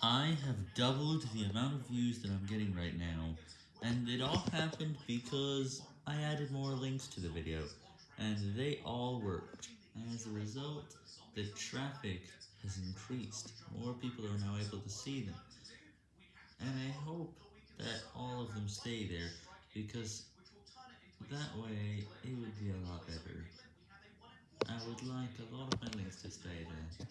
I have doubled the amount of views that I'm getting right now, and it all happened because I added more links to the video, and they all worked. As a result, the traffic has increased, more people are now able to see them, and I hope that all of them stay there, because that way it would be a lot better. I would like a lot of my links to stay there.